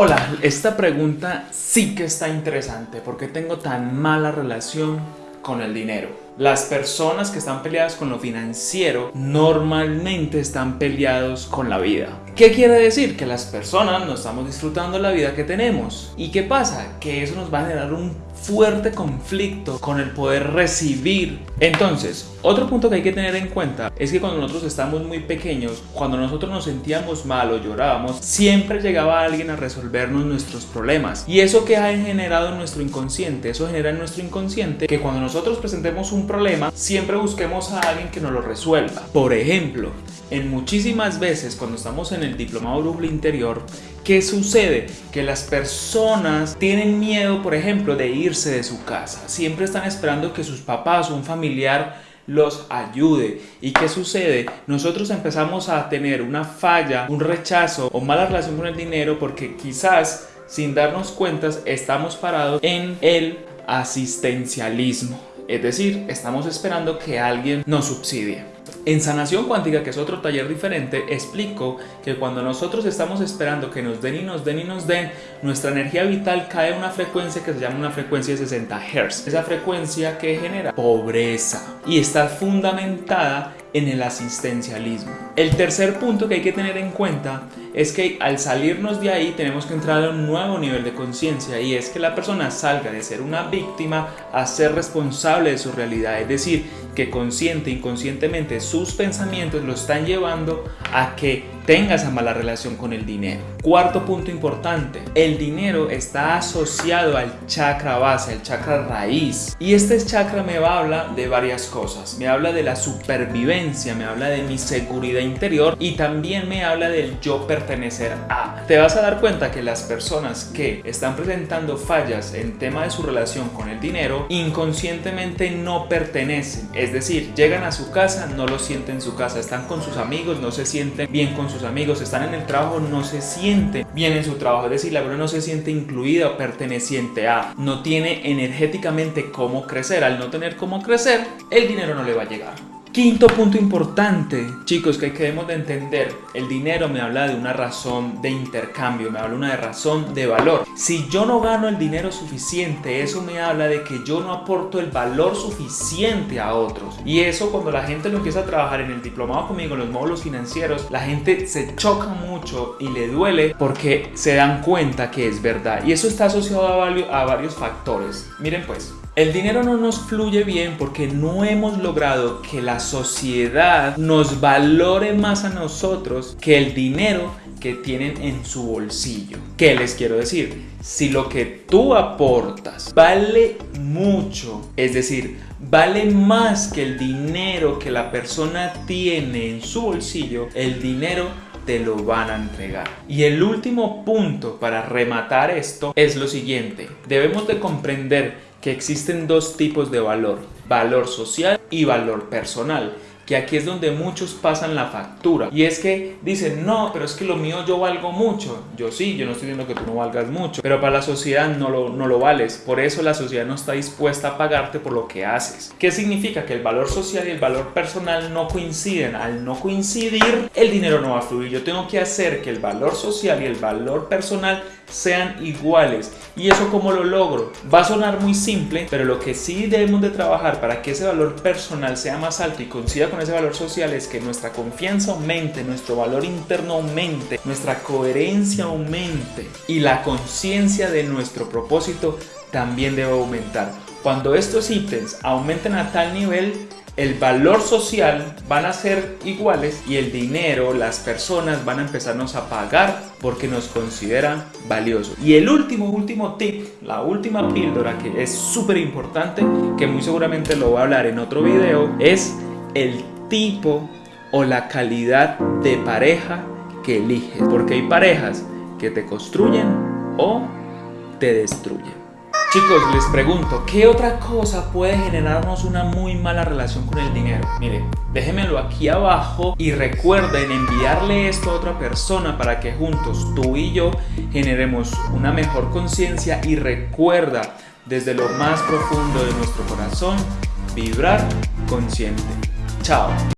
Hola, esta pregunta sí que está interesante. ¿Por qué tengo tan mala relación con el dinero? Las personas que están peleadas con lo financiero normalmente están peleados con la vida. ¿Qué quiere decir? Que las personas no estamos disfrutando la vida que tenemos. ¿Y qué pasa? Que eso nos va a generar un fuerte conflicto con el poder recibir. Entonces, otro punto que hay que tener en cuenta es que cuando nosotros estamos muy pequeños, cuando nosotros nos sentíamos mal o llorábamos, siempre llegaba alguien a resolvernos nuestros problemas. Y eso que ha generado en nuestro inconsciente, eso genera en nuestro inconsciente que cuando nosotros presentemos un problema, siempre busquemos a alguien que nos lo resuelva. Por ejemplo, en muchísimas veces cuando estamos en el diplomado brújula interior, ¿qué sucede? Que las personas tienen miedo, por ejemplo, de irse de su casa. Siempre están esperando que sus papás o un familiar los ayude. ¿Y qué sucede? Nosotros empezamos a tener una falla, un rechazo o mala relación con el dinero porque quizás sin darnos cuentas estamos parados en el asistencialismo. Es decir, estamos esperando que alguien nos subsidie. En sanación cuántica, que es otro taller diferente, explico que cuando nosotros estamos esperando que nos den y nos den y nos den, nuestra energía vital cae a una frecuencia que se llama una frecuencia de 60 Hz. Esa frecuencia que genera pobreza y está fundamentada en el asistencialismo. El tercer punto que hay que tener en cuenta es que al salirnos de ahí tenemos que entrar a un nuevo nivel de conciencia y es que la persona salga de ser una víctima a ser responsable de su realidad, es decir, que consciente inconscientemente sus pensamientos lo están llevando a que tenga esa mala relación con el dinero. Cuarto punto importante, el dinero está asociado al chakra base, al chakra raíz. Y este chakra me va a hablar de varias cosas. Me habla de la supervivencia, me habla de mi seguridad interior y también me habla del yo pertenecer a. Te vas a dar cuenta que las personas que están presentando fallas en tema de su relación con el dinero, inconscientemente no pertenecen. Es decir, llegan a su casa, no lo sienten en su casa, están con sus amigos, no se sienten bien con sus amigos, están en el trabajo, no se siente bien en su trabajo, es decir, la persona no se siente incluida perteneciente a, no tiene energéticamente cómo crecer, al no tener cómo crecer, el dinero no le va a llegar. Quinto punto importante, chicos, que debemos de entender, el dinero me habla de una razón de intercambio, me habla de una razón de valor. Si yo no gano el dinero suficiente, eso me habla de que yo no aporto el valor suficiente a otros. Y eso cuando la gente lo empieza a trabajar en el diplomado conmigo, en los módulos financieros, la gente se choca mucho y le duele porque se dan cuenta que es verdad. Y eso está asociado a, a varios factores. Miren pues, el dinero no nos fluye bien porque no hemos logrado que la sociedad nos valore más a nosotros que el dinero que tienen en su bolsillo. ¿Qué les quiero decir? Si lo que tú aportas vale mucho, es decir, vale más que el dinero que la persona tiene en su bolsillo, el dinero te lo van a entregar. Y el último punto para rematar esto es lo siguiente. Debemos de comprender que existen dos tipos de valor, valor social y valor personal que aquí es donde muchos pasan la factura. Y es que dicen, no, pero es que lo mío yo valgo mucho. Yo sí, yo no estoy diciendo que tú no valgas mucho, pero para la sociedad no lo, no lo vales. Por eso la sociedad no está dispuesta a pagarte por lo que haces. ¿Qué significa? Que el valor social y el valor personal no coinciden. Al no coincidir, el dinero no va a fluir. Yo tengo que hacer que el valor social y el valor personal sean iguales. ¿Y eso cómo lo logro? Va a sonar muy simple, pero lo que sí debemos de trabajar para que ese valor personal sea más alto y coincida con ese valor social es que nuestra confianza aumente, nuestro valor interno aumente, nuestra coherencia aumente y la conciencia de nuestro propósito también debe aumentar. Cuando estos ítems aumenten a tal nivel, el valor social van a ser iguales y el dinero, las personas van a empezarnos a pagar porque nos consideran valiosos. Y el último, último tip, la última píldora que es súper importante, que muy seguramente lo voy a hablar en otro video, es el tipo o la calidad de pareja que eliges. Porque hay parejas que te construyen o te destruyen. Chicos, les pregunto, ¿qué otra cosa puede generarnos una muy mala relación con el dinero? Miren, déjenmelo aquí abajo y recuerden enviarle esto a otra persona para que juntos tú y yo generemos una mejor conciencia y recuerda desde lo más profundo de nuestro corazón vibrar consciente. Tchau!